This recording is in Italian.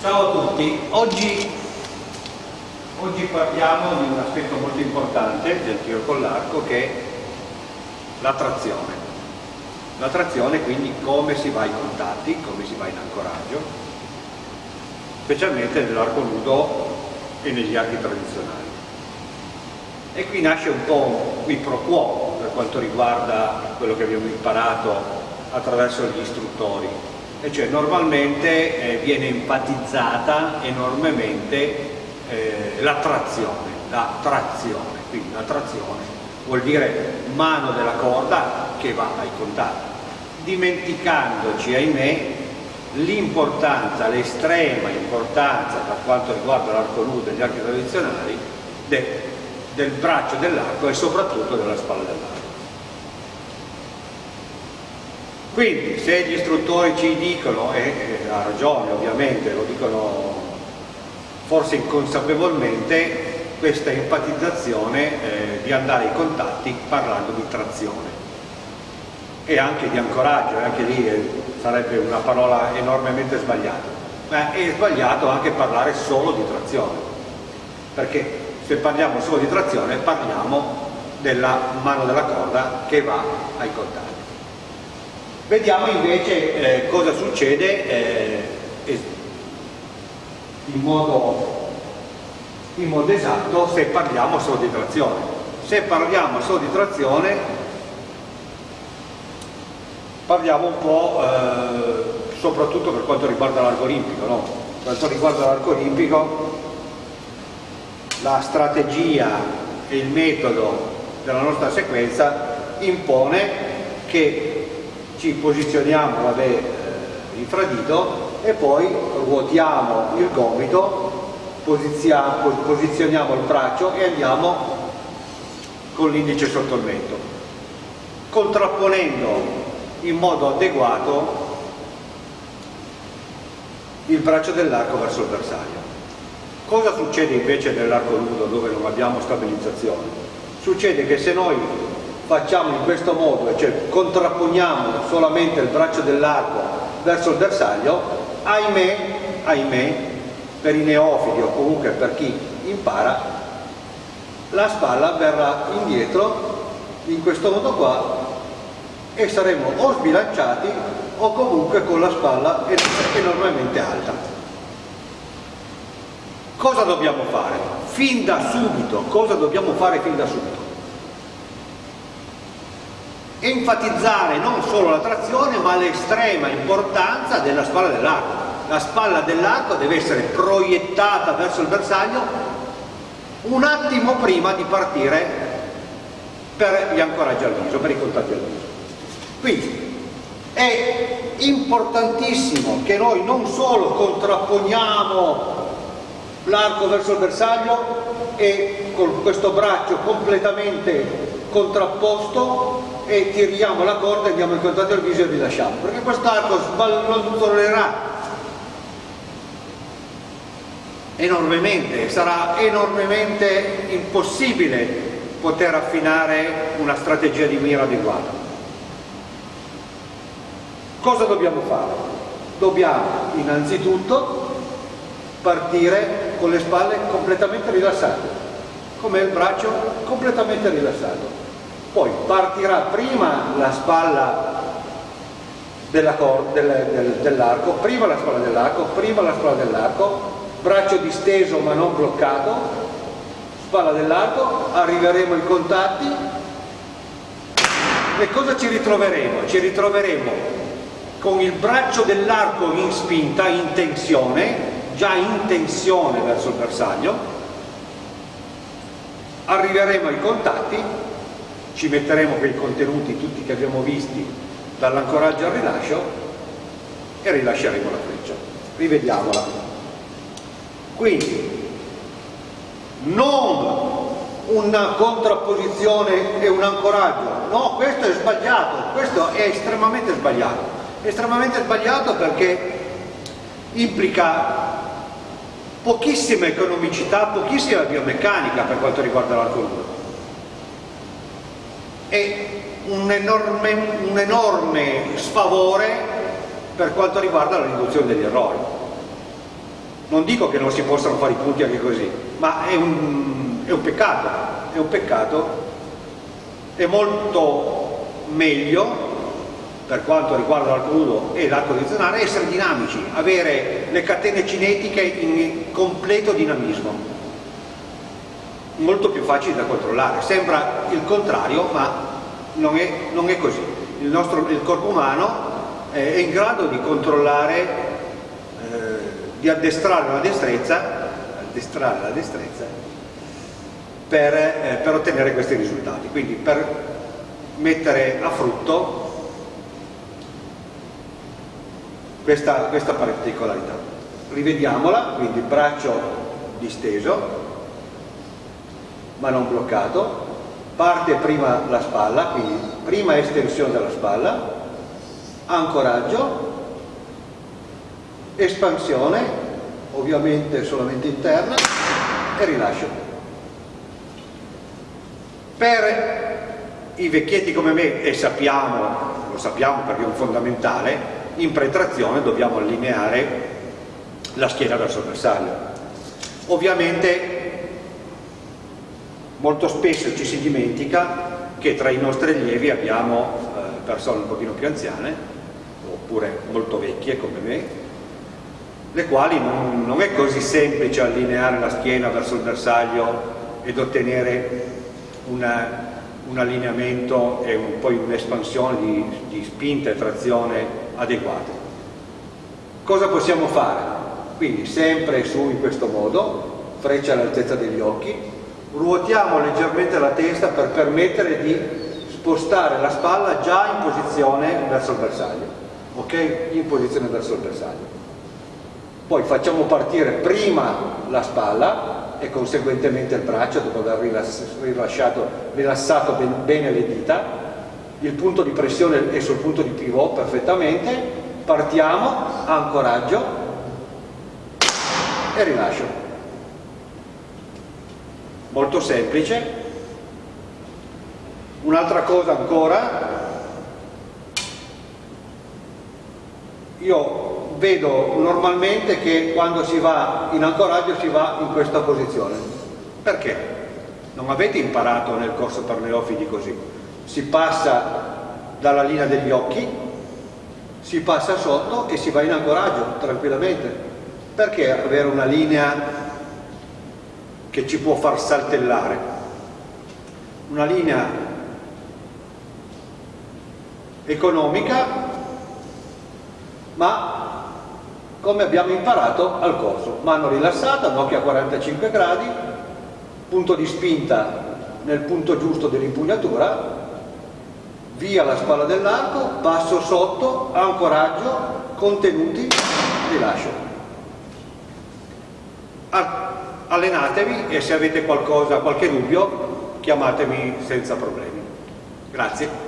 Ciao a tutti, oggi, oggi, parliamo di un aspetto molto importante del tiro con l'arco che è la trazione. La trazione quindi come si va ai contatti, come si va in ancoraggio, specialmente nell'arco nudo e negli archi tradizionali. E qui nasce un po' qui pro quo per quanto riguarda quello che abbiamo imparato attraverso gli istruttori e cioè normalmente eh, viene enfatizzata enormemente eh, la trazione, la trazione, quindi la trazione vuol dire mano della corda che va ai contatti, dimenticandoci ahimè l'importanza, l'estrema importanza per quanto riguarda l'arco nudo e gli archi tradizionali del, del braccio dell'arco e soprattutto della spalla dell'arco. Quindi se gli istruttori ci dicono, e ha ragione ovviamente, lo dicono forse inconsapevolmente, questa enfatizzazione eh, di andare ai contatti parlando di trazione. E anche di ancoraggio, anche lì eh, sarebbe una parola enormemente sbagliata, ma è sbagliato anche parlare solo di trazione, perché se parliamo solo di trazione parliamo della mano della corda che va ai contatti. Vediamo invece eh, cosa succede eh, in, modo, in modo esatto se parliamo solo di trazione. Se parliamo solo di trazione parliamo un po' eh, soprattutto per quanto riguarda l'arco olimpico. No? Per quanto riguarda l'arco olimpico la strategia e il metodo della nostra sequenza impone che ci posizioniamo vabbè, eh, infradito e poi ruotiamo il gomito, posizioniamo il braccio e andiamo con l'indice sotto il mento, contrapponendo in modo adeguato il braccio dell'arco verso il bersaglio. Cosa succede invece nell'arco nudo dove non abbiamo stabilizzazione? Succede che se noi facciamo in questo modo, cioè contrapponiamo solamente il braccio dell'arco verso il bersaglio, ahimè, ahimè, per i neofiti o comunque per chi impara, la spalla verrà indietro in questo modo qua e saremo o sbilanciati o comunque con la spalla enormemente alta. Cosa dobbiamo fare? Fin da subito, cosa dobbiamo fare fin da subito? Enfatizzare non solo la trazione ma l'estrema importanza della spalla dell'arco. La spalla dell'arco deve essere proiettata verso il bersaglio un attimo prima di partire per gli ancoraggi al viso, per i contatti al viso. Quindi è importantissimo che noi non solo contrapponiamo l'arco verso il bersaglio e con questo braccio completamente contrapposto e tiriamo la corda, andiamo in contatto al viso e rilasciamo, perché quest'arco sballottollerà enormemente, sarà enormemente impossibile poter affinare una strategia di mira adeguata. Cosa dobbiamo fare? Dobbiamo innanzitutto partire con le spalle completamente rilassate, come il braccio completamente rilassato poi partirà prima la spalla dell'arco, del, dell prima la spalla dell'arco, prima la spalla dell'arco, braccio disteso ma non bloccato, spalla dell'arco, arriveremo ai contatti e cosa ci ritroveremo? Ci ritroveremo con il braccio dell'arco in spinta, in tensione, già in tensione verso il bersaglio, arriveremo ai contatti ci metteremo quei contenuti tutti che abbiamo visti dall'ancoraggio al rilascio e rilasceremo la freccia. Rivediamola. Quindi non una contrapposizione e un ancoraggio. No questo è sbagliato. Questo è estremamente sbagliato. Estremamente sbagliato perché implica pochissima economicità pochissima biomeccanica per quanto riguarda nudo è un enorme, un enorme sfavore per quanto riguarda la riduzione degli errori. Non dico che non si possano fare i punti anche così, ma è un, è un peccato, è un peccato, è molto meglio per quanto riguarda l'arco nudo e l'arco direzionale essere dinamici, avere le catene cinetiche in completo dinamismo molto più facili da controllare. Sembra il contrario ma non è, non è così. Il, nostro, il corpo umano è in grado di controllare eh, di addestrare la destrezza addestrare la destrezza per, eh, per ottenere questi risultati. Quindi per mettere a frutto questa, questa particolarità. Rivediamola, quindi braccio disteso, ma non bloccato, parte prima la spalla, quindi prima estensione della spalla, ancoraggio, espansione, ovviamente solamente interna, e rilascio. Per i vecchietti come me, e sappiamo, lo sappiamo perché è un fondamentale, in pretrazione dobbiamo allineare la schiena verso il bersaglio. Ovviamente molto spesso ci si dimentica che tra i nostri allievi abbiamo eh, persone un pochino più anziane oppure molto vecchie come me le quali non, non è così semplice allineare la schiena verso il bersaglio ed ottenere una, un allineamento e un, poi un'espansione di, di spinta e trazione adeguate. Cosa possiamo fare? Quindi sempre su in questo modo, freccia all'altezza degli occhi, ruotiamo leggermente la testa per permettere di spostare la spalla già in posizione verso il bersaglio, ok? In posizione verso il bersaglio. Poi facciamo partire prima la spalla e conseguentemente il braccio dopo aver rilassato bene le dita il punto di pressione è sul punto di pivot perfettamente, partiamo, ancoraggio e rilascio. Molto semplice. Un'altra cosa ancora, io vedo normalmente che quando si va in ancoraggio si va in questa posizione. Perché? Non avete imparato nel corso per neofiti così si passa dalla linea degli occhi, si passa sotto e si va in ancoraggio tranquillamente. Perché avere una linea che ci può far saltellare? Una linea economica, ma come abbiamo imparato al corso. Mano rilassata, occhio a 45 gradi, punto di spinta nel punto giusto dell'impugnatura via la spalla dell'arco, passo sotto, ancoraggio, contenuti, rilascio. Allenatevi e se avete qualcosa, qualche dubbio, chiamatemi senza problemi. Grazie.